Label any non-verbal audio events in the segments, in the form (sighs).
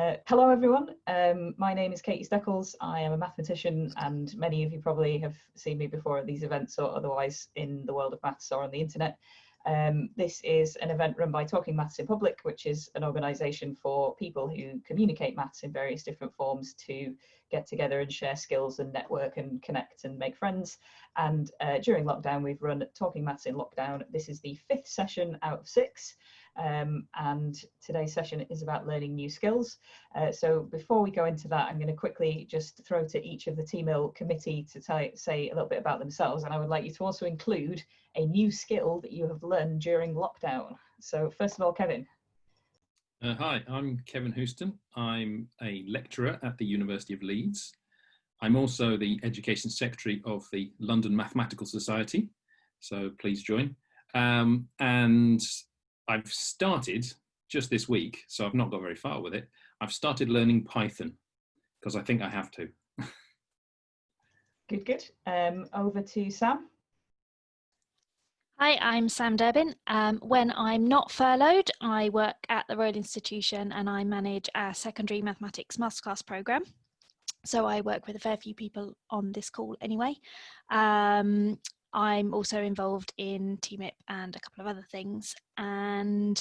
Uh, hello everyone, um, my name is Katie Steckles. I am a mathematician and many of you probably have seen me before at these events or otherwise in the world of maths or on the internet. Um, this is an event run by Talking Maths in Public, which is an organisation for people who communicate maths in various different forms to get together and share skills and network and connect and make friends. And uh, during lockdown, we've run Talking Maths in Lockdown. This is the fifth session out of six. Um, and today's session is about learning new skills. Uh, so before we go into that, I'm going to quickly just throw to each of the TMIL committee to say a little bit about themselves. And I would like you to also include a new skill that you have learned during lockdown. So first of all, Kevin. Uh, hi, I'm Kevin Houston. I'm a lecturer at the University of Leeds. I'm also the Education Secretary of the London Mathematical Society, so please join. Um, and I've started just this week, so I've not got very far with it. I've started learning Python because I think I have to. good, good. Um, over to Sam. Hi, I'm Sam Durbin. Um, when I'm not furloughed, I work at the Royal Institution and I manage our secondary mathematics masterclass programme. So I work with a fair few people on this call anyway. Um, I'm also involved in TMIP and a couple of other things. And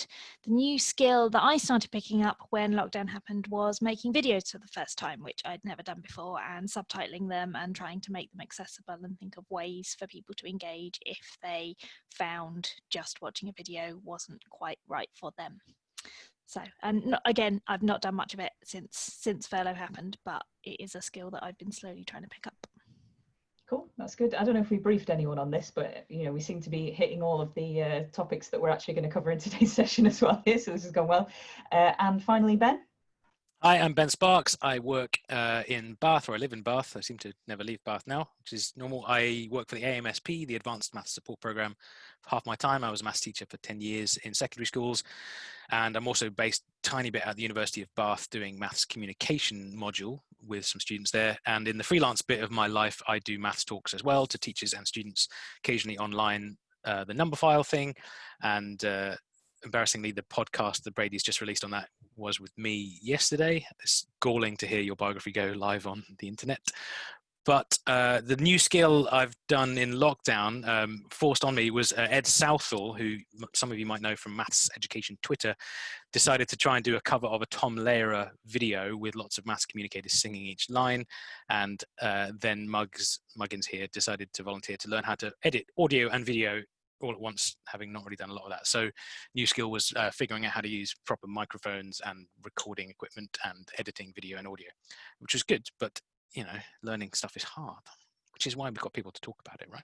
the new skill that I started picking up when lockdown happened was making videos for the first time, which I'd never done before, and subtitling them and trying to make them accessible and think of ways for people to engage if they found just watching a video wasn't quite right for them. So, and not, again, I've not done much of it since since furlough happened, but it is a skill that I've been slowly trying to pick up. Cool, that's good. I don't know if we briefed anyone on this, but you know we seem to be hitting all of the uh, topics that we're actually going to cover in (laughs) today's session as well here, so this has gone well. Uh, and finally, Ben. Hi, I'm Ben Sparks. I work uh, in Bath, or I live in Bath. I seem to never leave Bath now, which is normal. I work for the AMSP, the Advanced Maths Support Program, for half my time. I was a maths teacher for 10 years in secondary schools. And I'm also based tiny bit at the University of Bath doing maths communication module with some students there. And in the freelance bit of my life, I do maths talks as well to teachers and students, occasionally online, uh, the Numberphile thing. And uh, embarrassingly, the podcast that Brady's just released on that was with me yesterday. It's galling to hear your biography go live on the internet. But uh, the new skill I've done in lockdown, um, forced on me, was uh, Ed Southall, who some of you might know from Maths Education Twitter, decided to try and do a cover of a Tom Lehrer video with lots of maths communicators singing each line. And uh, then Muggs, Muggins here decided to volunteer to learn how to edit audio and video all at once, having not really done a lot of that. So new skill was uh, figuring out how to use proper microphones and recording equipment and editing video and audio, which was good, but you know, learning stuff is hard, which is why we've got people to talk about it, right?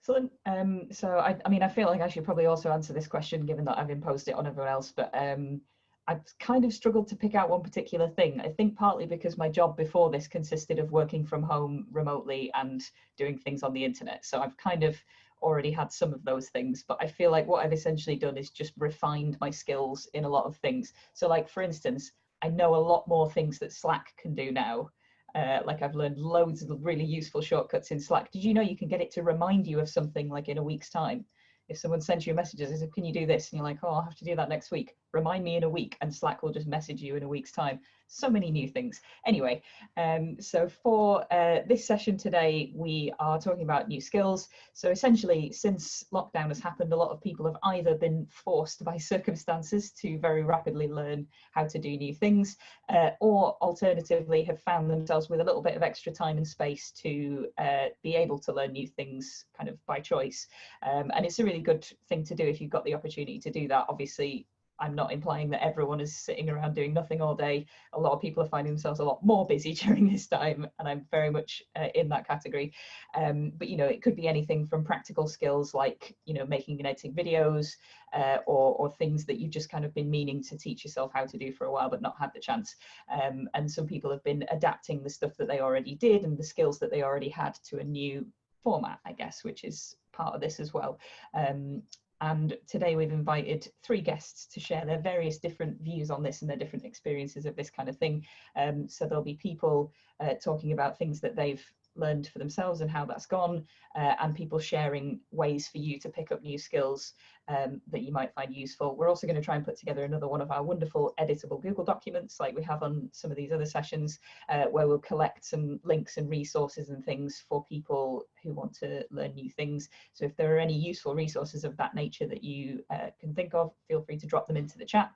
Excellent. Um, so I, I mean, I feel like I should probably also answer this question given that I've imposed it on everyone else, but um, I've kind of struggled to pick out one particular thing. I think partly because my job before this consisted of working from home remotely and doing things on the internet. So I've kind of already had some of those things, but I feel like what I've essentially done is just refined my skills in a lot of things. So like, for instance, I know a lot more things that Slack can do now. Uh, like I've learned loads of really useful shortcuts in Slack. Did you know you can get it to remind you of something like in a week's time? If someone sends you a message and says, can you do this? And you're like, oh, I'll have to do that next week. Remind me in a week and Slack will just message you in a week's time so many new things. Anyway, um, so for uh, this session today, we are talking about new skills. So essentially, since lockdown has happened, a lot of people have either been forced by (laughs) circumstances to very rapidly learn how to do new things, uh, or alternatively have found themselves with a little bit of extra time and space to uh, be able to learn new things kind of by choice. Um, and it's a really good thing to do if you've got the opportunity to do that. Obviously, I'm not implying that everyone is sitting around doing nothing all day. A lot of people are finding themselves a lot more busy (laughs) during this time, and I'm very much uh, in that category. Um, but you know, it could be anything from practical skills like you know making and editing videos, uh, or or things that you've just kind of been meaning to teach yourself how to do for a while but not had the chance. Um, and some people have been adapting the stuff that they already did and the skills that they already had to a new format, I guess, which is part of this as well. Um, and today we've invited three guests to share their various different views on this and their different experiences of this kind of thing. Um, so there'll be people uh, talking about things that they've learned for themselves and how that's gone, uh, and people sharing ways for you to pick up new skills um, that you might find useful. We're also going to try and put together another one of our wonderful editable Google documents like we have on some of these other sessions uh, where we'll collect some links and resources and things for people who want to learn new things. So if there are any useful resources of that nature that you uh, can think of, feel free to drop them into the chat.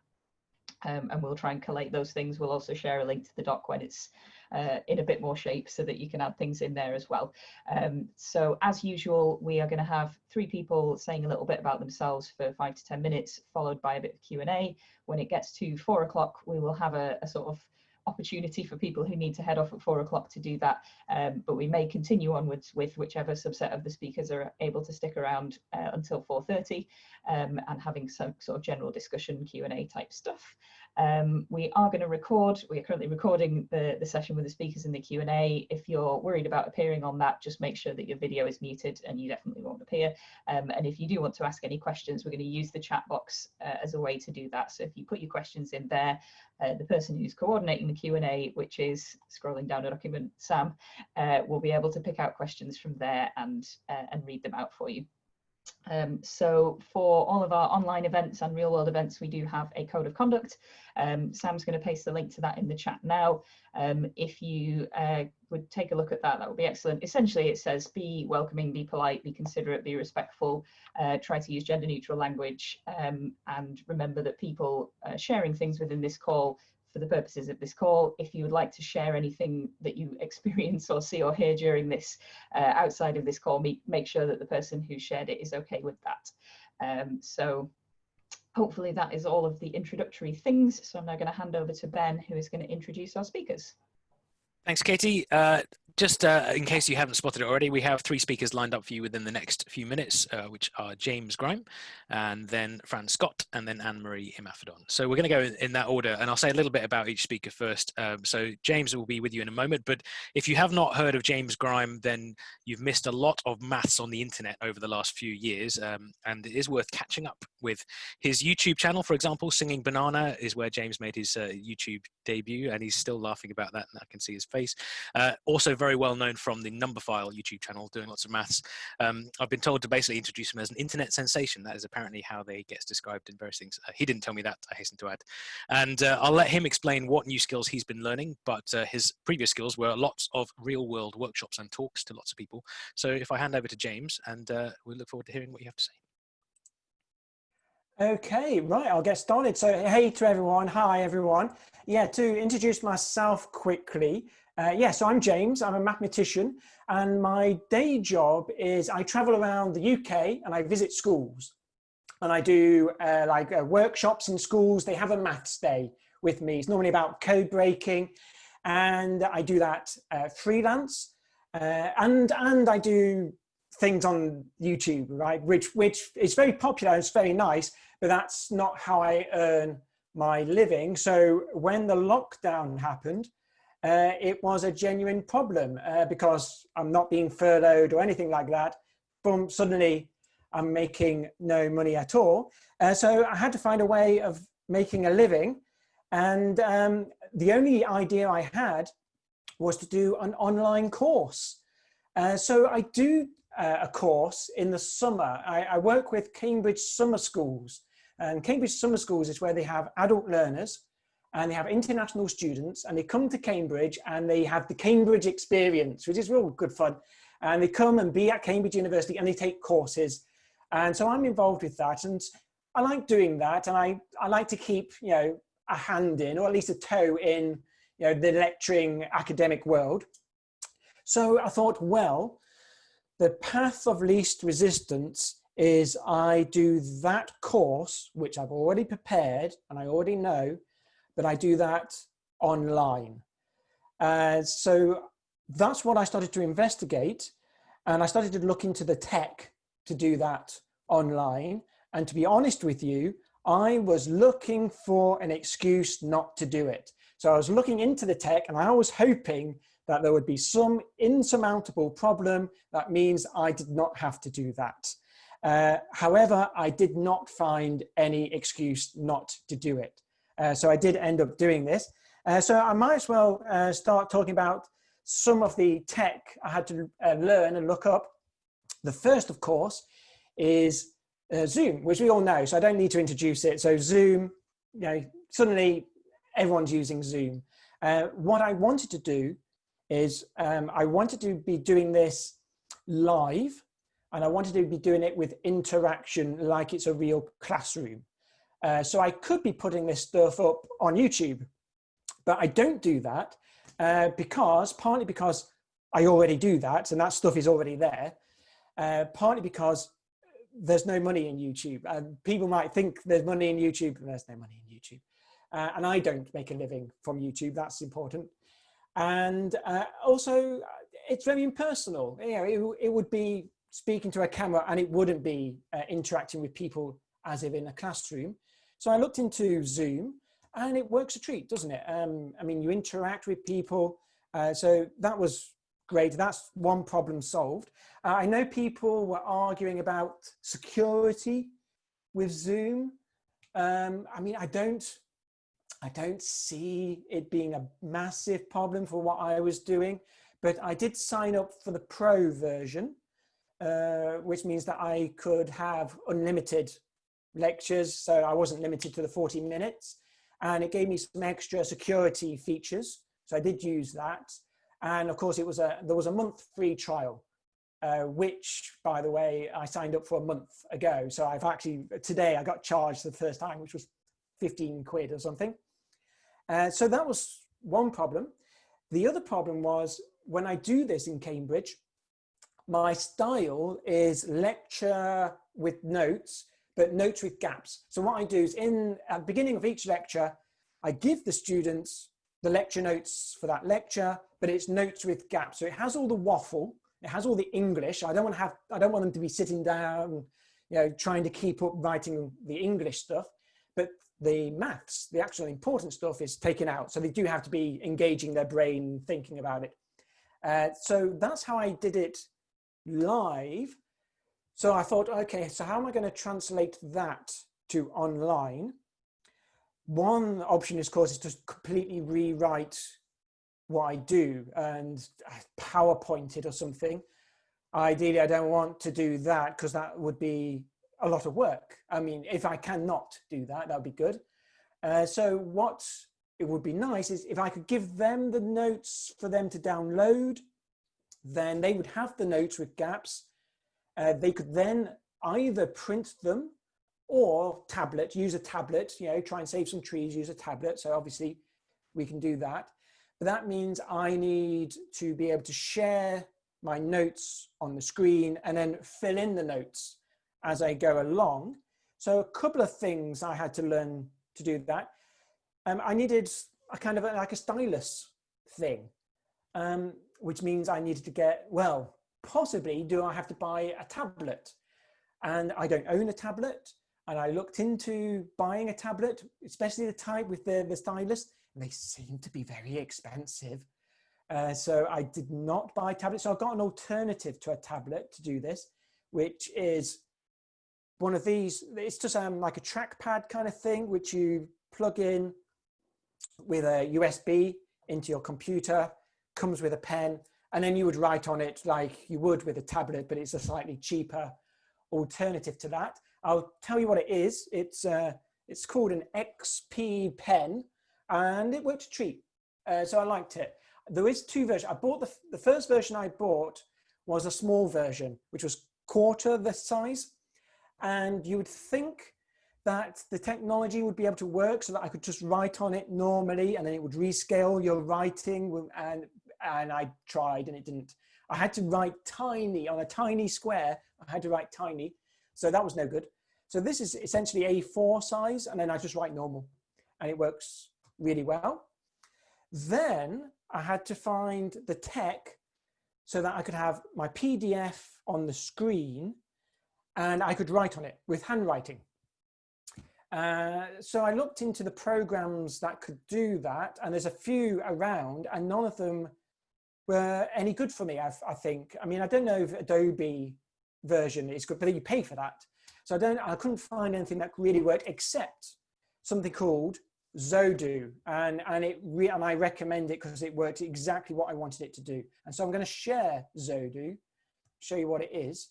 Um, and we'll try and collate those things. We'll also share a link to the doc when it's uh, in a bit more shape so that you can add things in there as well. Um, so as usual, we are going to have three people saying a little bit about themselves for five to 10 minutes, followed by a bit of Q&A. When it gets to four o'clock, we will have a, a sort of opportunity for people who need to head off at four o'clock to do that. Um, but we may continue onwards with whichever subset of the speakers are able to stick around uh, until 4.30 um, and having some sort of general discussion Q&A type stuff. Um, we are going to record, we are currently recording the, the session with the speakers in the Q&A. If you're worried about appearing on that, just make sure that your video is muted and you definitely won't appear. Um, and if you do want to ask any questions, we're going to use the chat box uh, as a way to do that. So if you put your questions in there, uh, the person who's coordinating the Q&A, which is scrolling down a document, Sam, uh, will be able to pick out questions from there and, uh, and read them out for you. Um, so for all of our online events and real world events, we do have a code of conduct. Um, Sam's going to paste the link to that in the chat now. Um, if you uh, would take a look at that, that would be excellent. Essentially, it says be welcoming, be polite, be considerate, be respectful, uh, try to use gender neutral language, um, and remember that people uh, sharing things within this call for the purposes of this call. If you would like to share anything that you (laughs) experience or see or hear during this uh, outside of this call, make, make sure that the person who shared it is okay with that. Um, so hopefully that is all of the introductory things. So I'm now going to hand over to Ben, who is going to introduce our speakers. Thanks, Katie. Uh, just uh, in case you haven't spotted it already, we have three speakers lined up for you within the next few minutes, uh, which are James Grime, and then Fran Scott, and then Anne-Marie Imafidon. So we're going to go in, in, that order, and I'll say a little bit about each speaker first. Um, so James will be with you in a moment, but if you have not heard of James Grime, then you've missed a lot of maths on the internet over the last few years, um, and it is worth catching up with. His YouTube channel, for example, Singing Banana, is where James made his uh, YouTube debut, and he's still laughing about that, and I can see his face. Uh, also very well known from the Numberphile YouTube channel, doing lots of maths. Um, I've been told to basically introduce him as an internet sensation. That is apparently how they gets described in various things. Uh, he didn't tell me that, I hasten to add. And uh, I'll let him explain what new skills he's been learning, but uh, his previous skills were lots of real world workshops and talks to lots of people. So if I hand over to James, and uh, we look forward to hearing what you have to say. Okay, right, I'll get started. So hey to everyone, hi everyone. Yeah, to introduce myself quickly, uh, yeah, so I'm James, I'm a mathematician, and my day job is I travel around the UK and I visit schools. And I do uh, like uh, workshops in schools, they have a maths day with me. It's normally about code breaking, and I do that uh, freelance. Uh, and, and I do things on YouTube, right, which, which is very popular, it's very nice, but that's not how I earn my living. So when the lockdown happened, uh, it was a genuine problem uh, because I'm not being furloughed or anything like that. Boom, suddenly I'm making no money at all. Uh, so I had to find a way of making a living. And um, the only idea I had was to do an online course. Uh, so I do uh, a course in the summer. I, I work with Cambridge Summer Schools. And Cambridge Summer Schools is where they have adult learners and they have international students and they come to Cambridge and they have the Cambridge experience, which is real good fun. And they come and be at Cambridge University and they take courses. And so I'm involved with that. And I like doing that. And I, I like to keep, you know, a hand in, or at least a toe in, you know, the lecturing academic world. So I thought, well, the path of least resistance is I do that course, which I've already prepared and I already know, but I do that online. Uh, so that's what I started to investigate. And I started to look into the tech to do that online. And to be honest with you, I was looking for an excuse not to do it. So I was looking into the tech and I was hoping that there would be some insurmountable problem that means I did not have to do that. Uh, however, I did not find any excuse not to do it. Uh, so I did end up doing this. Uh, so I might as well uh, start talking about some of the tech I had to learn and look up. The first, of course, is Zoom, which we all know, so I don't need to introduce it. So Zoom, you know, suddenly everyone's using Zoom. Uh, what I wanted to do is um, I wanted to be doing this live and I wanted to be doing it with interaction like it's a real classroom. Uh, so I could be putting this stuff up on YouTube, but I don't do that uh, because, partly because I already do that and that stuff is already there, uh, partly because there's no money in YouTube. And people might think there's money in YouTube, but there's no money in YouTube. Uh, and I don't make a living from YouTube, that's important. And uh, also, it's very impersonal. You know, it, it, would be speaking to a camera and it wouldn't be interacting with people as if in a classroom. So I looked into Zoom and it works a treat, doesn't it? Um, I mean, you interact with people. Uh, so that was great. That's one problem solved. Uh, I know people were arguing about security with Zoom. Um, I mean, I don't, I don't see it being a massive problem for what I was doing, but I did sign up for the pro version, uh, which means that I could have unlimited lectures. So I wasn't limited to the 40 minutes and it gave me some extra security features. So I did use that. And of course it was a, there was a month free trial, uh, which by the way, I signed up for a month ago. So I've actually, today I got charged the first time, which was 15 quid or something. Uh, so that was one problem. The other problem was when I do this in Cambridge, my style is lecture with notes, but notes with gaps. So what I do is in at the beginning of each lecture, I give the students the lecture notes for that lecture, but it's notes with gaps. So it has all the waffle, it has all the English. I don't want to have, I don't want them to be sitting down, you know, trying to keep up writing the English stuff but the maths, the actual important stuff is taken out. So they do have to be engaging their brain, thinking about it. Uh, so that's how I did it live. So I thought, okay, so how am I going to translate that to online? One option, of course, is to completely rewrite what I do and PowerPoint it or something. Ideally, I don't want to do that because that would be a lot of work. I mean, if I cannot do that, that would be good. Uh, so what it would be nice is if I could give them the notes for them to download, then they would have the notes with gaps. Uh, they could then either print them or tablet, use a tablet, you know, try and save some trees, use a tablet. So obviously we can do that. But that means I need to be able to share my notes on the screen and then fill in the notes as I go along. So a couple of things I had to learn to do that. Um, I needed a kind of a, like a stylus thing, um, which means I needed to get, well, possibly do I have to buy a tablet? And I don't own a tablet. And I looked into buying a tablet, especially the type with the, the stylus, and they seem to be very expensive. Uh, so I did not buy a tablet. So I've got an alternative to a tablet to do this, which is one of these, it's just um, like a trackpad kind of thing, which you plug in with a USB into your computer, comes with a pen, and then you would write on it like you would with a tablet, but it's a slightly cheaper alternative to that. I'll tell you what it is. It's, uh, it's called an XP pen and it worked a treat. Uh, so I liked it. There is two versions. I bought the, the first version I bought was a small version, which was quarter the size. And you would think that the technology would be able to work so that I could just write on it normally and then it would rescale your writing and, and I tried and it didn't. I had to write tiny on a tiny square. I had to write tiny. So that was no good. So this is essentially A4 size and then I just write normal and it works really well. Then I had to find the tech so that I could have my PDF on the screen and I could write on it with handwriting. Uh, so I looked into the programs that could do that and there's a few around and none of them were any good for me, I, I think. I mean, I don't know if Adobe version is good, but you pay for that. So I don't, I couldn't find anything that really worked except something called Xodo, and and it re and I recommend it because it worked exactly what I wanted it to do. And so I'm going to share Xodo, show you what it is.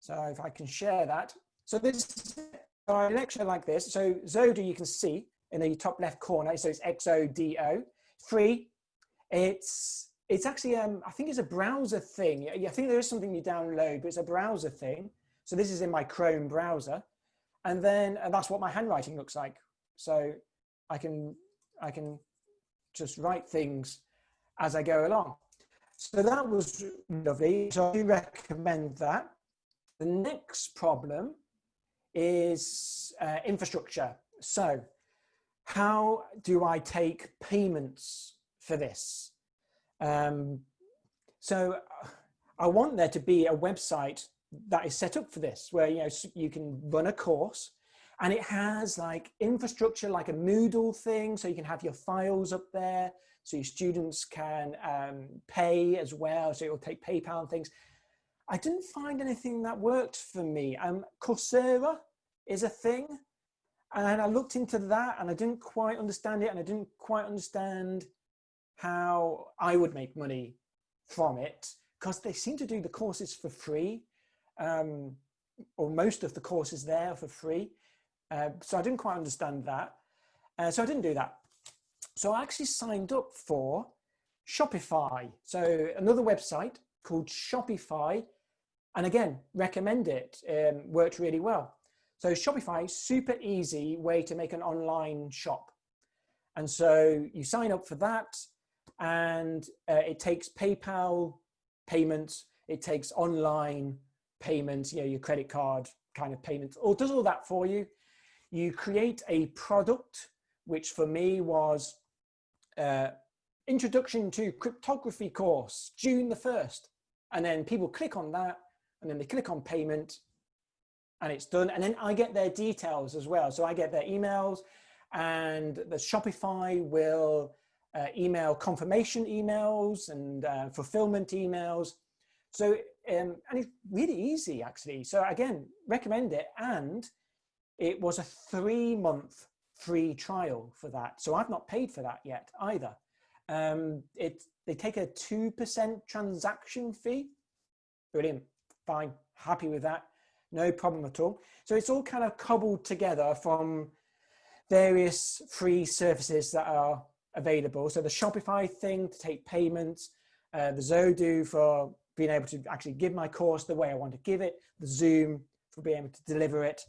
So if I can share that. So this a lecture like this. So Xodo you can see in the top left corner. So it's XODO, free. It's it's actually um I think it's a browser thing. I think there is something you download, but it's a browser thing. So this is in my Chrome browser, and then and that's what my handwriting looks like. So I can I can just write things as I go along. So that was lovely. So I do recommend that. The next problem is uh, infrastructure. So how do I take payments for this? Um, so I want there to be a website that is set up for this, where you know you can run a course and it has like infrastructure like a Moodle thing so you can have your files up there so your students can um, pay as well so it'll take PayPal and things. I didn't find anything that worked for me. Um, Coursera is a thing and I looked into that and I didn't quite understand it and I didn't quite understand how I would make money from it because they seem to do the courses for free um, or most of the courses there for free. Uh, so I didn't quite understand that. Uh, so I didn't do that. So I actually signed up for Shopify. So another website called Shopify. And again, recommend it, um, worked really well. So Shopify, super easy way to make an online shop. And so you sign up for that and uh, it takes PayPal payments, it takes online payments, you know, your credit card kind of payments, or does all that for you you create a product, which for me was uh, introduction to cryptography course, June the 1st. And then people click on that and then they click on payment and it's done. And then I get their details as well. So I get their emails and the Shopify will uh, email confirmation emails and uh, fulfillment emails. So, um, and it's really easy actually. So again, recommend it. And it was a three month free trial for that. So I've not paid for that yet either. Um, it, they take a 2% transaction fee. Brilliant, fine, happy with that. No problem at all. So it's all kind of cobbled together from various free services that are available. So the Shopify thing to take payments, uh, the Xodo for being able to actually give my course the way I want to give it, the Zoom for being able to deliver it,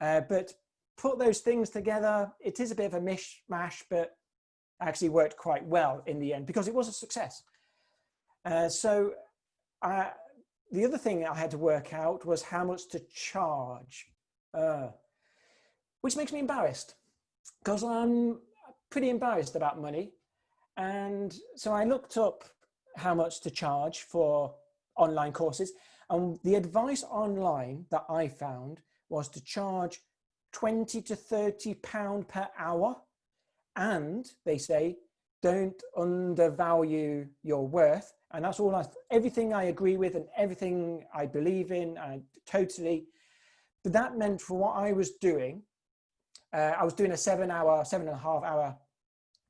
uh, but put those things together, it is a bit of a mishmash, but actually worked quite well in the end because it was a success. Uh, so uh, the other thing I had to work out was how much to charge, uh, which makes me embarrassed because I'm pretty embarrassed about money. And so I looked up how much to charge for online courses. And the advice online that I found was to charge 20 to 30 pound per hour. And they say, don't undervalue your worth. And that's all I, everything I agree with and everything I believe in, I totally, but that meant for what I was doing, uh, I was doing a seven hour, seven and a half hour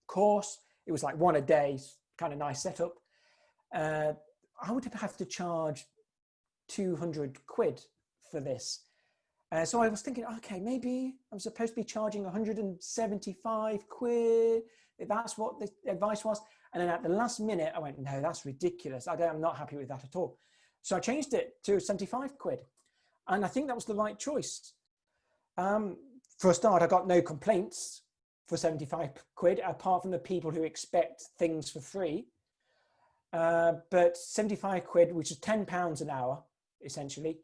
course. It was like one a day, kind of nice setup. Uh, I would have to charge 200 quid for this. Uh, so I was thinking, okay, maybe I'm supposed to be charging 175 quid. That's what the advice was. And then at the last minute, I went, no, that's ridiculous. I am not happy with that at all. So I changed it to 75 quid. And I think that was the right choice. Um, for a start, I got no complaints for 75 quid, apart from the people who expect things for free. Uh, but 75 quid, which is 10 pounds an hour, essentially,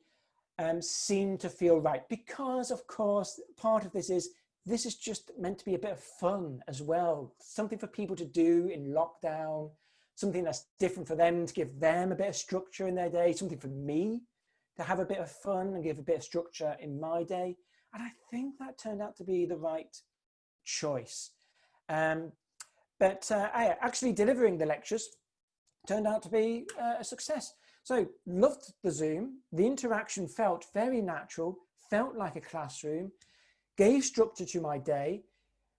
um, seem to feel right. Because of course part of this is this is just meant to be a bit of fun as well. Something for people to do in lockdown something that's different for them to give them a bit of structure in their day something for me to have a bit of fun and give a bit of structure in my day and i think that turned out to be the right choice um, but uh, actually delivering the lectures turned out to be uh, a success so loved the Zoom. The interaction felt very natural, felt like a classroom, gave structure to my day,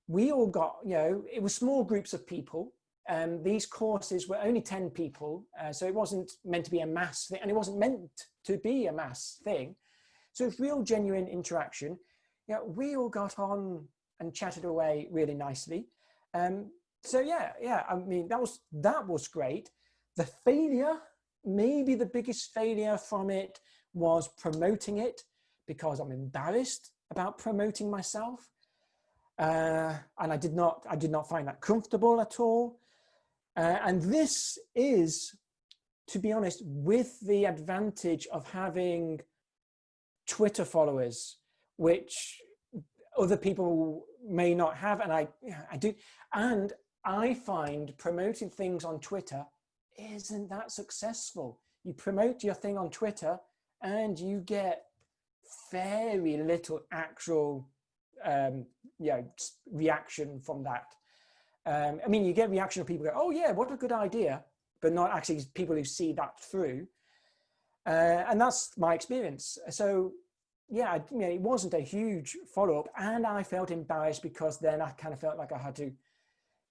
we all got, you know, it was small groups of people. Um, these courses were only 10 people, uh, so it wasn't meant to be a mass thing, and it wasn't meant to be a mass thing. So it's real genuine interaction. Yeah, we all got on and chatted away really nicely. Um, so yeah, yeah, I mean, that was, that was great. The failure, maybe the biggest failure from it was promoting it because I'm embarrassed about promoting myself. Uh, and I did not, I did not find that comfortable at all. Uh, and this is, to be honest, with the advantage of having Twitter followers, which other people may not have. And I, I do. And I find promoting things on Twitter isn't that successful. You promote your thing on Twitter and you get very little actual um, you know, reaction from that. Um, I mean, you get reaction of people go, oh yeah, what a good idea, but not actually people who see that through. Uh, and that's my experience. So yeah, know, it wasn't a huge follow up and I felt embarrassed because then I kind of felt like I had to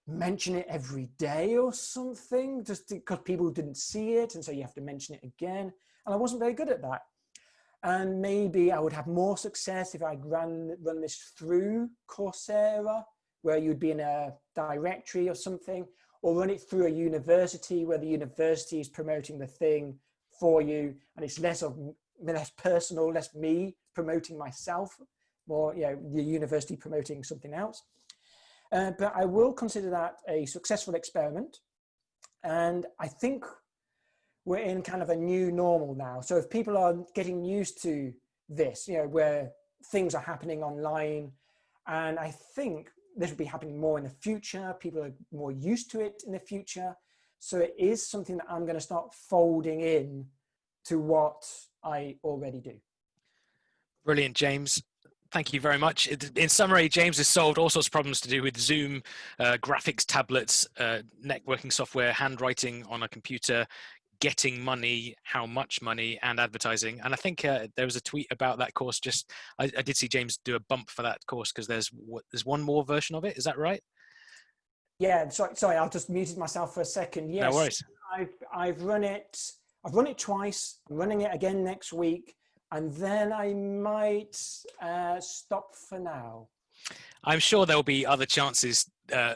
mention it every day or something just because people didn't see it. And so you have to mention it again. And I wasn't very good at that. And maybe I would have more success if I'd run, run this through Coursera, where you'd be in a directory or something, or run it through a university where the university is promoting the thing for you. And it's less of less personal, less me promoting myself, more you know, the university promoting something else. Uh, but I will consider that a successful experiment. And I think we're in kind of a new normal now. So if people are getting used to this, you know, where things are happening online, and I think this will be happening more in the future, people are more used to it in the future. So it is something that I'm going to start folding in to what I already do. Brilliant, James. Thank you very much. In summary, James has solved all sorts of problems to do with Zoom, uh, graphics tablets, uh, networking software, handwriting on a computer, getting money, how much money, and advertising. And I think uh, there was a tweet about that course. Just I, I did see James do a bump for that course because there's there's one more version of it. Is that right? Yeah. Sorry, sorry. I'll just muted myself for a second. Yes. No worries. I've I've run it. I've run it twice. I'm running it again next week and then I might uh, stop for now. I'm sure there'll be other chances. Uh,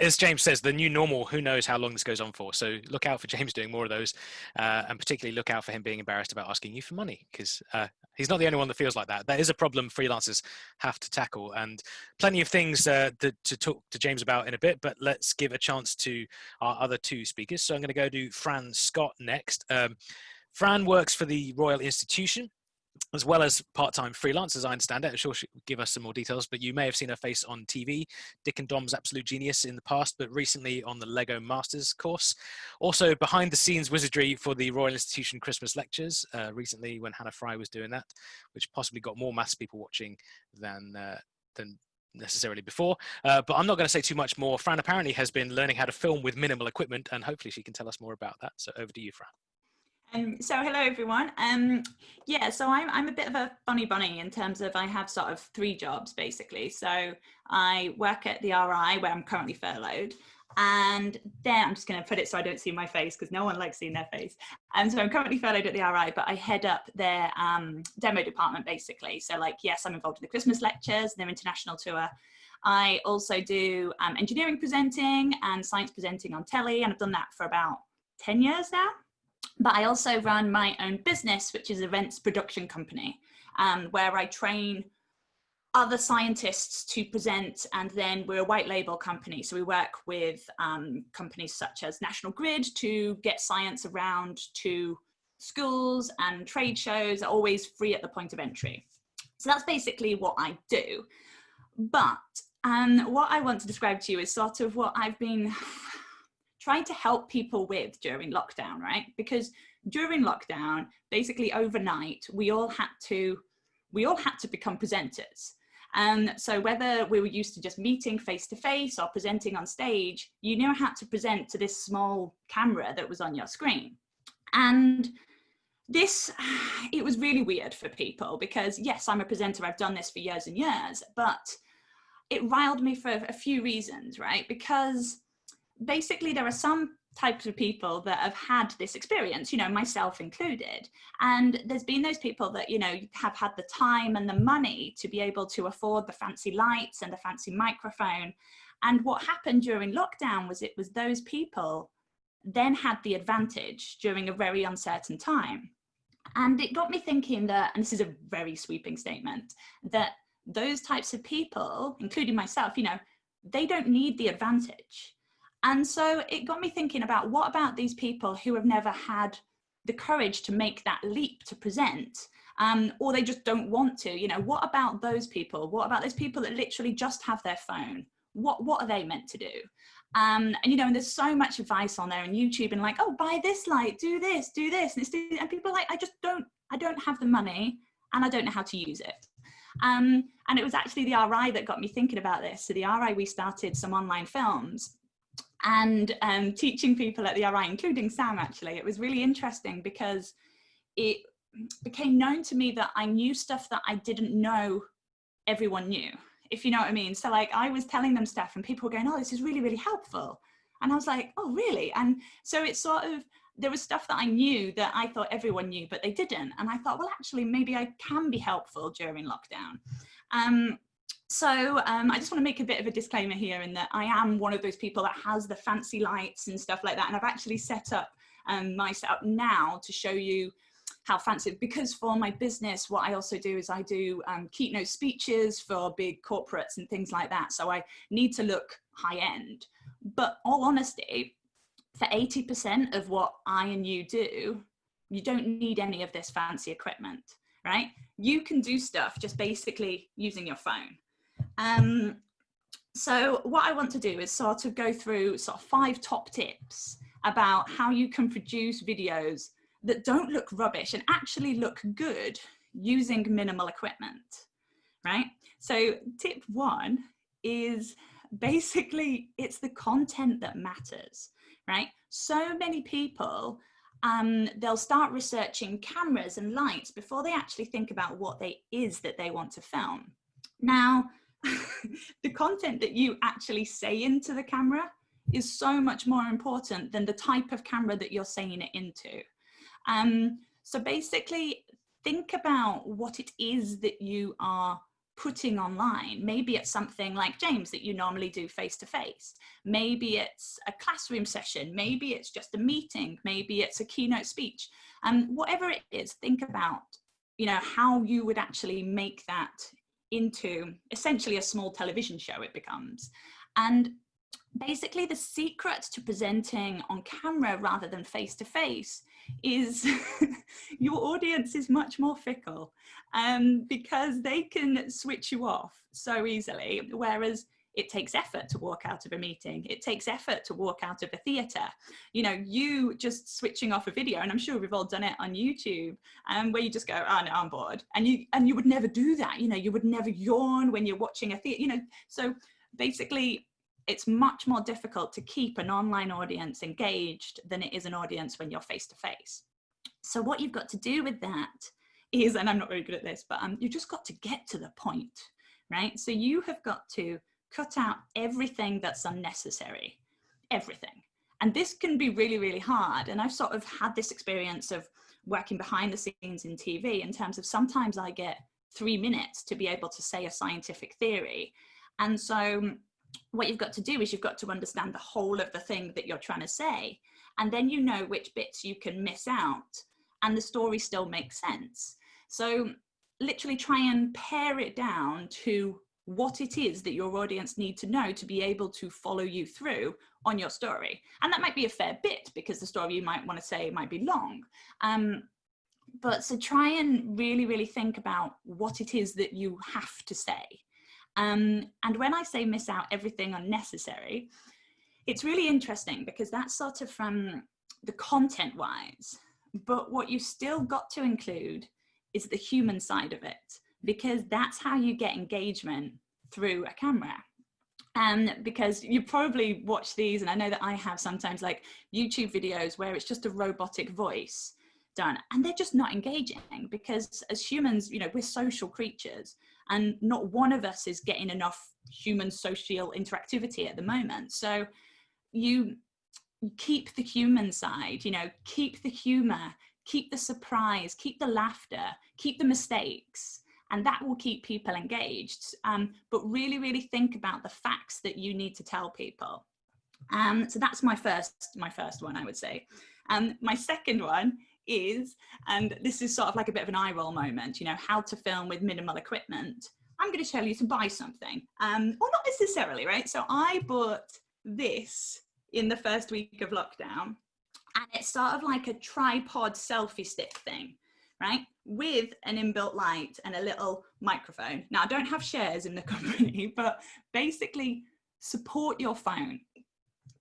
as James says, the new normal, who knows how long this goes on for. So look out for James doing more of those uh, and particularly look out for him being embarrassed about asking you for money because uh, he's not the only one that feels like that. That is a problem freelancers have to tackle and plenty of things uh, to, to talk to James about in a bit, but let's give a chance to our other two speakers. So I'm going to go to Fran Scott next. Um, Fran works for the Royal Institution as well as part-time freelance, as I understand it. I'm sure she'll give us some more details, but you may have seen her face on TV, Dick and Dom's Absolute Genius in the past, but recently on the Lego Masters course. Also behind the scenes wizardry for the Royal Institution Christmas lectures, uh, recently when Hannah Fry was doing that, which possibly got more maths people watching than, uh, than necessarily before. Uh, but I'm not going to say too much more. Fran apparently has been learning how to film with minimal equipment, and hopefully she can tell us more about that. So over to you, Fran. Um, so hello everyone. Um, yeah, so I'm, I'm a bit of a funny bunny in terms of I have sort of three jobs basically. So I work at the RI where I'm currently furloughed and then I'm just going to put it so I don't see my face because no one likes seeing their face. And so I'm currently furloughed at the RI, but I head up their um, demo department basically. So like, yes, I'm involved in the Christmas lectures, their international tour. I also do um, engineering presenting and science presenting on telly, and I've done that for about 10 years now but I also run my own business, which is events production company, um, where I train other scientists to present and then we're a white label company. So we work with um, companies such as National Grid to get science around to schools and trade shows, always free at the point of entry. So that's basically what I do. But um, what I want to describe to you is sort of what I've been (laughs) trying to help people with during lockdown, right? Because during lockdown, basically overnight, we all had to, we all had to become presenters. And so whether we were used to just meeting face to face or presenting on stage, you now had to present to this small camera that was on your screen. And this, (sighs) it was really weird for people because yes, I'm a presenter, I've done this for years and years, but it riled me for a few reasons, right? Because basically there are some types of people that have had this experience, you know, myself included. And there's been those people that, you know, have had the time and the money to be able to afford the fancy lights and the fancy microphone. And what happened during lockdown was it was those people then had the advantage during a very uncertain time. And it got me thinking that, and this is a very sweeping statement, that those types of people, including myself, you know, they don't need the advantage and so it got me thinking about what about these people who have never had the courage to make that leap to present um, or they just don't want to, you know, what about those people? What about those people that literally just have their phone? What, what are they meant to do? Um, and you know, and there's so much advice on there on YouTube and like, oh, buy this light, do this, do this. And, and people are like, I just don't, I don't have the money and I don't know how to use it. Um, and it was actually the RI that got me thinking about this. So the RI, we started some online films and um, teaching people at the RI, including Sam actually, it was really interesting because it became known to me that I knew stuff that I didn't know everyone knew, if you know what I mean. So like I was telling them stuff and people were going, oh, this is really, really helpful. And I was like, oh, really? And so it's sort of, there was stuff that I knew that I thought everyone knew, but they didn't. And I thought, well, actually, maybe I can be helpful during lockdown. Um, so um, I just want to make a bit of a disclaimer here in that I am one of those people that has the fancy lights and stuff like that. And I've actually set up um, my setup now to show you how fancy, because for my business, what I also do is I do um, keynote speeches for big corporates and things like that. So I need to look high end, but all honesty, for 80% of what I and you do, you don't need any of this fancy equipment, right? You can do stuff just basically using your phone. Um, so what I want to do is sort of go through sort of five top tips about how you can produce videos that don't look rubbish and actually look good using minimal equipment, right? So tip one is basically it's the content that matters, right? So many people, um, they'll start researching cameras and lights before they actually think about what they is that they want to film. Now, (laughs) the content that you actually say into the camera is so much more important than the type of camera that you're saying it into. Um, so basically think about what it is that you are putting online. Maybe it's something like James that you normally do face to face. Maybe it's a classroom session. Maybe it's just a meeting. Maybe it's a keynote speech. And um, whatever it is, think about, you know, how you would actually make that into essentially a small television show it becomes. And basically the secret to presenting on camera rather than face to face is (laughs) your audience is much more fickle um, because they can switch you off so easily. Whereas it takes effort to walk out of a meeting. It takes effort to walk out of a theatre. You know, you just switching off a video, and I'm sure we've all done it on YouTube, um, where you just go, oh no, I'm bored. And you, and you would never do that. You know, you would never yawn when you're watching a theatre, you know, so basically it's much more difficult to keep an online audience engaged than it is an audience when you're face to face. So what you've got to do with that is, and I'm not very good at this, but um, you've just got to get to the point, right? So you have got to cut out everything that's unnecessary, everything. And this can be really, really hard. And I've sort of had this experience of working behind the scenes in TV in terms of sometimes I get three minutes to be able to say a scientific theory. And so um, what you've got to do is you've got to understand the whole of the thing that you're trying to say. And then you know which bits you can miss out and the story still makes sense. So literally try and pare it down to what it is that your audience need to know to be able to follow you through on your story. And that might be a fair bit because the story you might want to say might be long. Um, but so try and really, really think about what it is that you have to say. Um, and when I say miss out everything unnecessary, it's really interesting because that's sort of from the content wise, but what you still got to include is the human side of it because that's how you get engagement through a camera and because you probably watch these and I know that I have sometimes like YouTube videos where it's just a robotic voice done and they're just not engaging because as humans you know we're social creatures and not one of us is getting enough human social interactivity at the moment. So you keep the human side, you know, keep the humor, keep the surprise, keep the laughter, keep the mistakes, and that will keep people engaged. Um, but really, really think about the facts that you need to tell people. Um, so that's my first, my first one, I would say. Um, my second one is, and this is sort of like a bit of an eye roll moment, you know, how to film with minimal equipment. I'm going to tell you to buy something, um, or not necessarily, right? So I bought this in the first week of lockdown, and it's sort of like a tripod selfie stick thing, right? With an inbuilt light and a little microphone. Now, I don't have shares in the (laughs) company, but basically support your phone.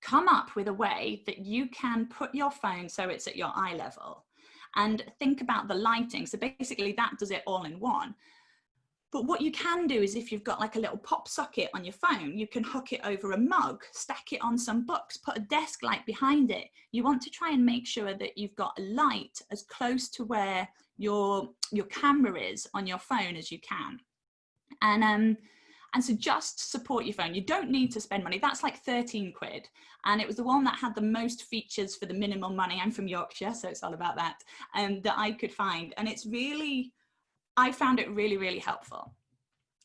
Come up with a way that you can put your phone so it's at your eye level and think about the lighting. So basically that does it all in one. But what you can do is if you've got like a little pop socket on your phone, you can hook it over a mug, stack it on some books, put a desk light behind it. You want to try and make sure that you've got a light as close to where your, your camera is on your phone as you can. And um, and so just support your phone. You don't need to spend money. That's like 13 quid. And it was the one that had the most features for the minimum money. I'm from Yorkshire, so it's all about that, um, that I could find. And it's really, I found it really, really helpful.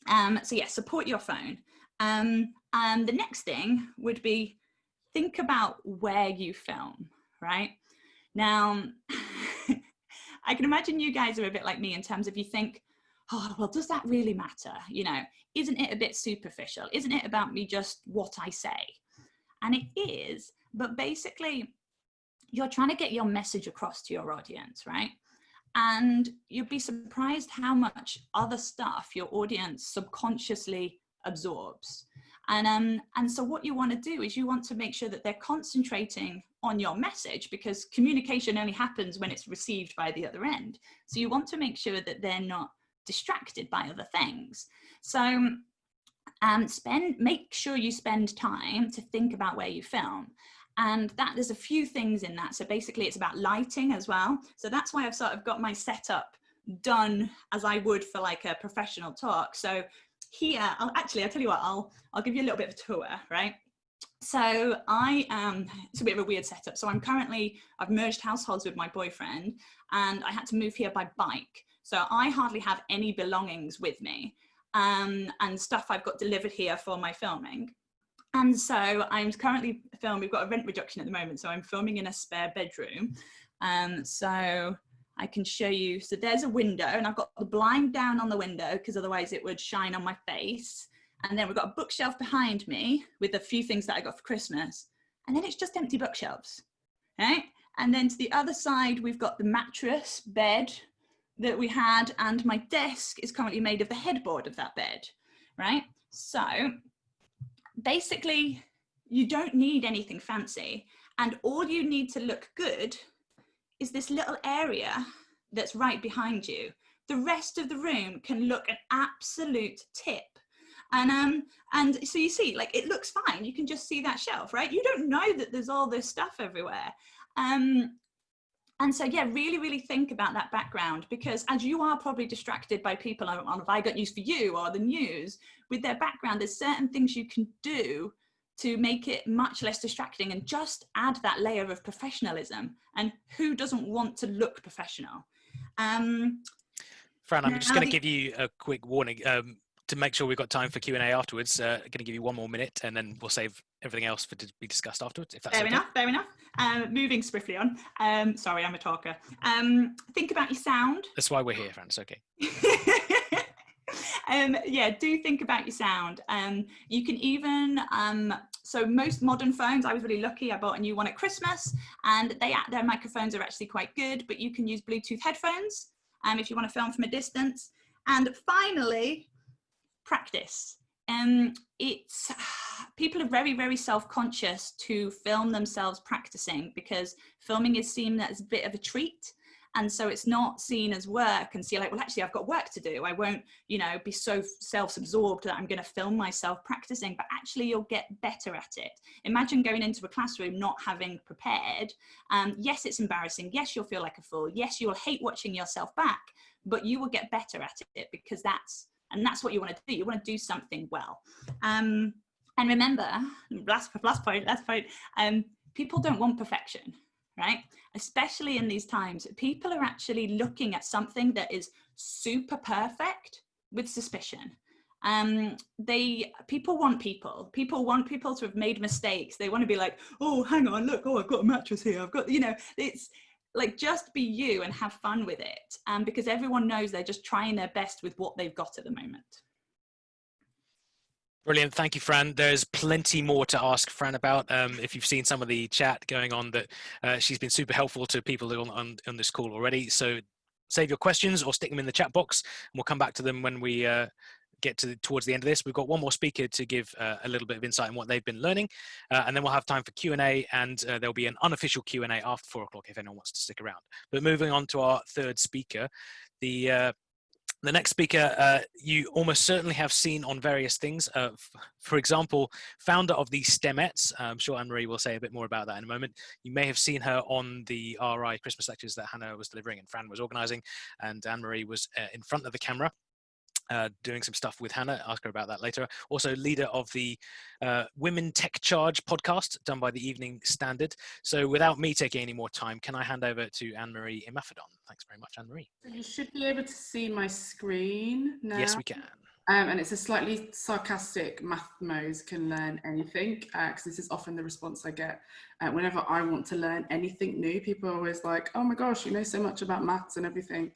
Um, so yeah, support your phone. Um, and the next thing would be think about where you film, right? Now, I can imagine you guys are a bit like me in terms of you think, oh, well, does that really matter? You know, isn't it a bit superficial? Isn't it about me just what I say? And it is, but basically, you're trying to get your message across to your audience, right? And you'd be surprised how much other stuff your audience subconsciously absorbs. And, um, and so what you want to do is you want to make sure that they're concentrating on your message because communication only happens when it's received by the other end. So you want to make sure that they're not distracted by other things. So um, spend, make sure you spend time to think about where you film. And that there's a few things in that. So basically it's about lighting as well. So that's why I've sort of got my setup done as I would for like a professional talk. So here, I'll actually, I'll tell you what, I'll, I'll give you a little bit of a tour, right? So I am, it's a bit of a weird setup. So I'm currently, I've merged households with my boyfriend and I had to move here by bike. So I hardly have any belongings with me um, and stuff I've got delivered here for my filming. And so I'm currently filming, we've got a rent reduction at the moment, so I'm filming in a spare bedroom. Um, so I can show you, so there's a window and I've got the blind down on the window because otherwise it would shine on my face. And then we've got a bookshelf behind me with a few things that I got for Christmas. And then it's just empty bookshelves, right? And then to the other side, we've got the mattress, bed, that we had and my desk is currently made of the headboard of that bed, right? So basically you don't need anything fancy and all you need to look good is this little area that's right behind you. The rest of the room can look an absolute tip. And um and so you see like it looks fine. You can just see that shelf, right? You don't know that there's all this stuff everywhere. Um and so, yeah, really, really think about that background because as you are probably distracted by people on, on Have I Got News for You or the news, with their background, there's certain things you can do to make it much less distracting and just add that layer of professionalism. And who doesn't want to look professional? Um, Fran, I'm just going to give you a quick warning. Um, to make sure we've got time for Q&A afterwards, uh, going to give you one more minute and then we'll save everything else for to be discussed afterwards, if that's Fair okay. enough, fair enough. Um, moving swiftly on. Um, sorry, I'm a talker. Um, think about your sound. That's why we're here, Fran, it's okay. (laughs) um, yeah, do think about your sound. Um, you can even, um, so most modern phones, I was really lucky, I bought a new one at Christmas and they their microphones are actually quite good, but you can use Bluetooth headphones um, if you want to film from a distance. And finally, practice. Um, it's (sighs) people are very very self-conscious to film themselves practicing because filming is seen as a bit of a treat and so it's not seen as work and see like well actually I've got work to do. I won't you know be so self-absorbed that I'm going to film myself practicing. But actually you'll get better at it. Imagine going into a classroom not having prepared. Um, yes it's embarrassing. Yes you'll feel like a fool. Yes you'll hate watching yourself back but you will get better at it because that's And that's what you want to do. You want to do something well. Um, and remember, last, last point, last point, um, people don't want perfection, right? Especially in these times, people are actually looking at something that is super perfect with suspicion. Um they people want people. People want people to have made mistakes. They want to be like oh hang on look oh i've got a mattress here. I've got you know it's like just be you and have fun with it um because everyone knows they're just trying their best with what they've got at the moment Brilliant. Thank you, Fran. There's plenty more to ask Fran about. Um, if you've seen some of the chat going on, that uh, she's been super helpful to people on, on, on, this call already. So save your questions or stick them in the chat box, and we'll come back to them when we uh, get to the, towards the end of this. We've got one more speaker to give uh, a little bit of insight on what they've been learning, uh, and then we'll have time for Q&A, and uh, there'll be an unofficial Q&A after four o'clock if anyone wants to stick around. But moving on to our third speaker, the uh, the next speaker uh, you almost certainly have seen on various things. Uh, for example, founder of the STEMettes. I'm sure Anne-Marie will say a bit more about that in a moment. You may have seen her on the RI Christmas lectures that Hannah was delivering and Fran was organizing, and Anne-Marie was in front of the camera uh, doing some stuff with Hannah. Ask her about that later. Also, leader of the uh, Women Tech Charge podcast done by the Evening Standard. So, without me taking any more time, can I hand over to Anne Marie Imafidon? Thanks very much, Anne Marie. You should be able to see my screen now. Yes, we can. Um, and it's a slightly sarcastic math mo's can learn anything because uh, this is often the response I get uh, whenever I want to learn anything new. People are always like, "Oh my gosh, you know so much about maths and everything.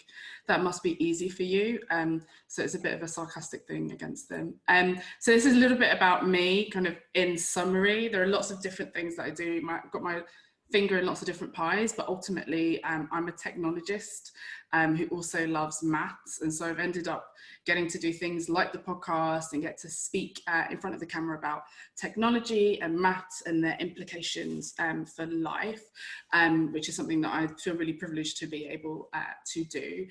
That must be easy for you." Um, so it's a bit of a sarcastic thing against them. Um, so this is a little bit about me, kind of in summary. There are lots of different things that I do. My, I've got my finger in lots of different pies, but ultimately um, I'm a technologist um, who also loves maths. And so I've ended up getting to do things like the podcast and get to speak uh, in front of the camera about technology and maths and their implications um, for life, um, which is something that I feel really privileged to be able uh, to do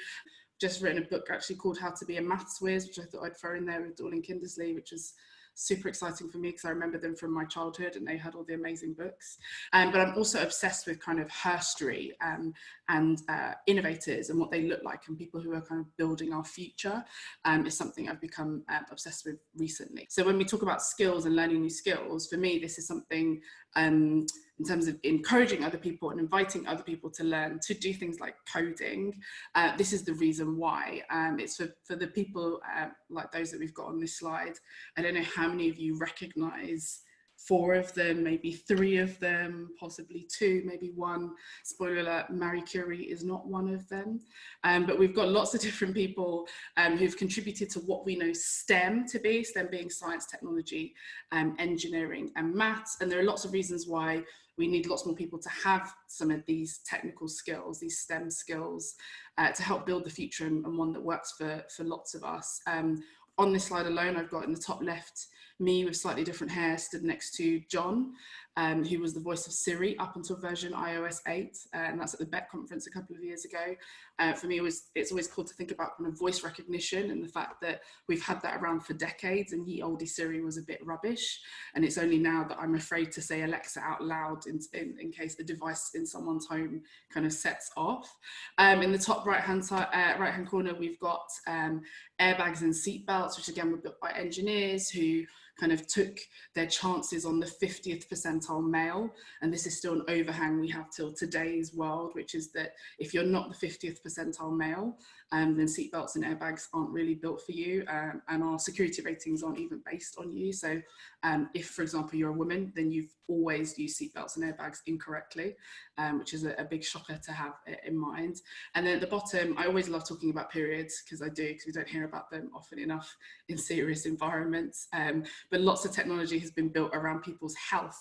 just written a book actually called How to Be a Maths Whiz, which I thought I'd throw in there with Dorling Kindersley, which was super exciting for me because I remember them from my childhood and they had all the amazing books. Um, but I'm also obsessed with kind of herstory um, and uh, innovators and what they look like and people who are kind of building our future um, is something I've become uh, obsessed with recently. So when we talk about skills and learning new skills, for me, this is something um, in terms of encouraging other people and inviting other people to learn to do things like coding. Uh, this is the reason why. Um, it's for, for the people uh, like those that we've got on this slide. I don't know how many of you recognize four of them, maybe three of them, possibly two, maybe one. Spoiler alert, Marie Curie is not one of them. Um, but we've got lots of (laughs) different people um, who've contributed to what we know STEM to be, STEM being science, technology, um, engineering and maths. And there are lots of reasons why we need lots more people to have some of these technical skills, these STEM skills, uh, to help build the future and, and, one that works for, for lots of us. Um, on this slide alone, I've got in the top left, me with slightly different hair stood next to John, um, who was the voice of Siri up until version iOS 8, uh, and that's at the Bett conference a couple of years ago. Uh, for me, it was, it's always cool to think about kind of voice recognition and the fact that we've had that around for decades and ye olde Siri was a bit rubbish. And it's only now that I'm afraid to say Alexa out loud in, in, in case the device in someone's home kind of sets off. Um, in the top right-hand uh, right-hand corner, we've got um, airbags and seatbelts, which again were built by engineers who kind of took their chances on the 50th percentile male. And this is still an overhang we have till today's world, which is that if you're not the 50th percentile male, um, then seatbelts and airbags aren't really built for you um, and our security ratings aren't even based on you. So um, if, for example, you're a woman, then you've always used seatbelts and airbags incorrectly, um, which is a, a, big shocker to have in mind. And then at the bottom, I always love talking about periods because I do, because we don't hear about them often enough in serious environments. Um, but lots of technology has been built around people's health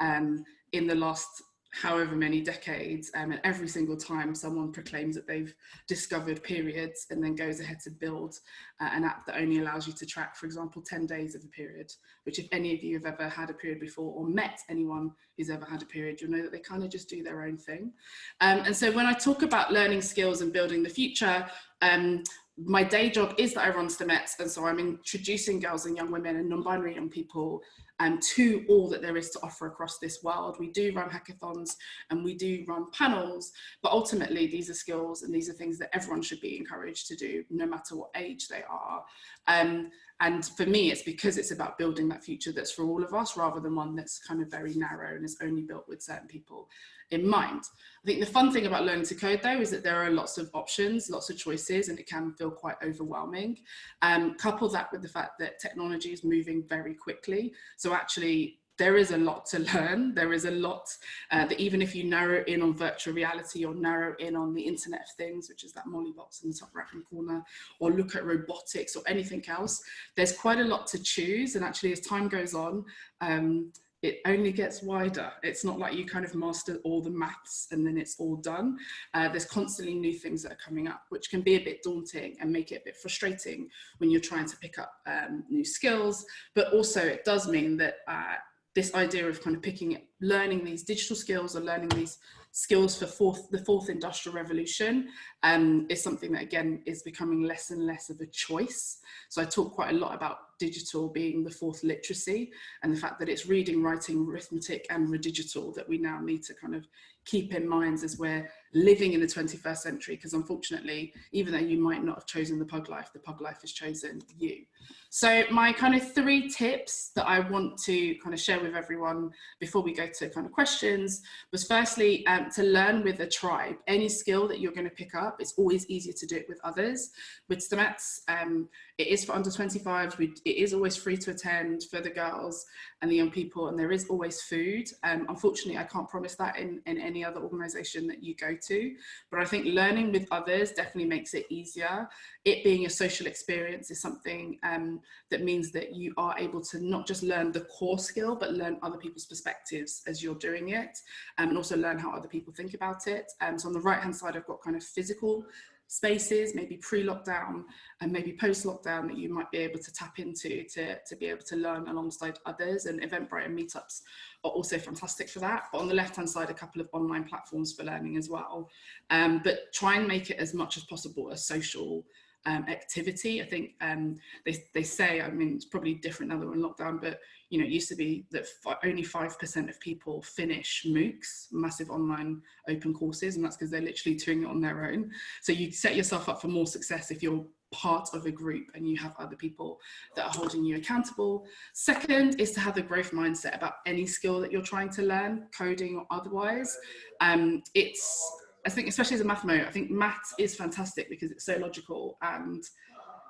um, in the last however many decades um, and every single time someone proclaims that they've discovered periods and then goes ahead to build uh, an app that only allows you to track for example 10 days of a period which if any of you have ever had a period before or met anyone who's ever had a period you'll know that they kind of just do their own thing. Um, and so when I talk about learning skills and building the future um, my day job is that I run STEMettes, and so I'm introducing girls and young women and non-binary young people um, to all that there is to offer across this world. We do run hackathons and we do run panels, but ultimately these are skills and these are things that everyone should be encouraged to do, no matter what age they are. Um, and for me, it's because it's about building that future that's for all of us rather than one that's kind of very narrow and is only built with certain people in mind. I think the fun thing about learning to code though is that there are lots of options, lots of choices, and it can feel quite overwhelming. Um, couple that with the fact that technology is moving very quickly. So actually there is a lot to learn. There is a lot uh, that even if you narrow in on virtual reality or narrow in on the Internet of Things, which is that Molly box in the top right hand corner, or look at robotics or anything else, there's quite a lot to choose. And actually as time goes on, um, it only gets wider. It's not like you kind of master all the maths and then it's all done. Uh, there's constantly new things that are coming up, which can be a bit daunting and make it a bit frustrating when you're trying to pick up um, new skills. But also it does mean that uh, this idea of kind of picking, learning these digital skills or learning these skills for fourth, the fourth industrial revolution um, is something that again is becoming less and less of a choice. So I talk quite a lot about digital being the fourth literacy and the fact that it's reading, writing, arithmetic and redigital that we now need to kind of keep in mind as we're living in the 21st century because unfortunately even though you might not have chosen the pug life the pug life has chosen you. So my kind of three tips that i want to kind of share with everyone before we go to kind of questions was firstly um, to learn with a tribe. Any skill that you're going to pick up it's always easier to do it with others. With STEMettes um, it is for under 25s it is always free to attend for the girls and the young people and there is always food um, unfortunately i can't promise that in in any other organization that you go to. But I think learning with others definitely makes it easier. It being a social experience is something um, that means that you are able to not just learn the core skill, but learn other people's perspectives as you're doing it um, and also learn how other people think about it. Um, so on the right hand side, I've got kind of physical spaces, maybe pre-lockdown and maybe post-lockdown that you might be able to tap into to, to be able to learn alongside others and Eventbrite and meetups are also fantastic for that. But on the left-hand side, a couple of online platforms for learning as well. Um, but try and make it as much as possible a social um, activity. I think um, they, they say, I mean, it's probably different now that we're in lockdown, but you know, it used to be that only 5% of people finish MOOCs, massive online open courses, and that's because they're literally doing it on their own. So you set yourself up for more success if you're part of a group and you have other people that are holding you accountable. Second is to have the growth mindset about any skill that you're trying to learn, coding or otherwise. Um, it's, I think, especially as a mathmo, I think maths is fantastic because it's so logical and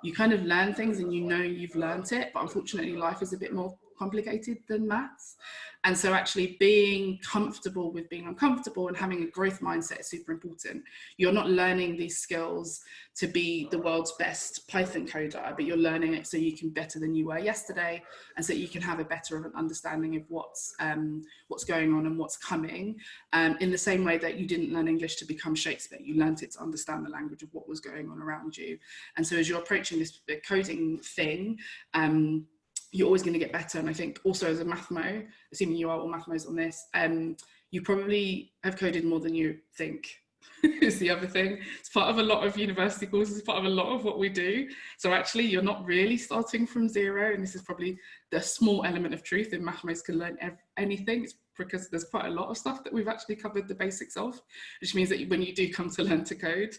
you kind of learn things and you know you've learned it, but unfortunately life is a bit more complicated than maths. And so actually being comfortable with being uncomfortable and having a growth mindset is super important. You're not learning these skills to be the world's best Python coder, but you're learning it so you can better than you were yesterday and so you can have a better of an understanding of what's, um, what's going on and what's coming. Um, in the same way that you didn't learn English to become Shakespeare, you learned it to understand the language of what was going on around you. And so as you're approaching this coding thing, um, you're always going to get better. And I think also as a mathmo, assuming you are all mathmos on this, um, you probably have coded more than you think (laughs) is the other thing. It's part of a lot of university courses, part of a lot of what we do. So actually you're not really starting from zero. And this is probably the small element of truth in mathmos can learn anything. It's because there's quite a lot of stuff that we've actually covered the basics of, which means that when you do come to learn to code,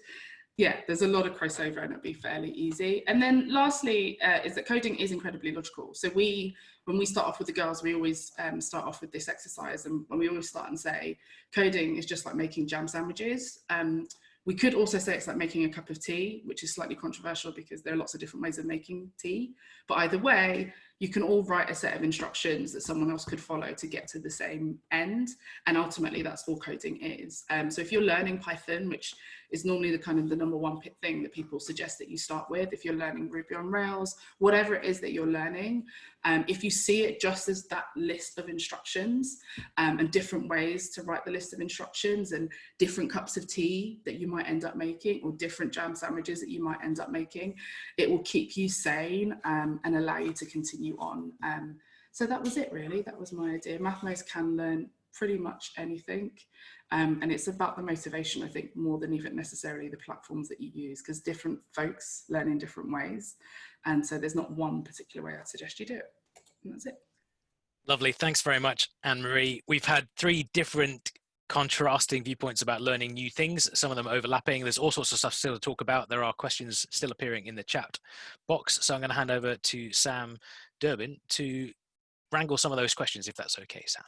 yeah, there's a lot of crossover and it'll be fairly easy. And then lastly, uh, is that coding is incredibly logical. So we, when we start off with the girls, we always um, start off with this exercise and we always start and say, coding is just like making jam sandwiches. Um, we could also say it's like making a cup of tea, which is slightly controversial because there are lots of different ways of making tea. But either way, you can all write a set of instructions that someone else could follow to get to the same end. And ultimately that's all coding is. Um, so if you're learning Python, which is normally the kind of the number one thing that people suggest that you start with, if you're learning Ruby on Rails, whatever it is that you're learning, um, if you see it just as that list of instructions um, and different ways to write the list of instructions and different cups of tea that you might end up making or different jam sandwiches that you might end up making, it will keep you sane um, and allow you to continue on. Um, so that was it really, that was my idea. Mathmos can learn pretty much anything. Um, and it's about the motivation, I think, more than even necessarily the platforms that you use, because different folks learn in different ways. And so there's not one particular way I'd suggest you do it. And that's it. Lovely. Thanks very much, Anne Marie. We've had three different contrasting viewpoints about learning new things, some of them overlapping. There's all sorts of stuff still to talk about. There are questions still appearing in the chat box. So I'm going to hand over to Sam Durbin to wrangle some of those questions, if that's okay, Sam.